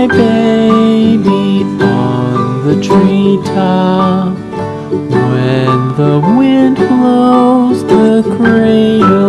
my baby on the treetop. When the wind blows the cradle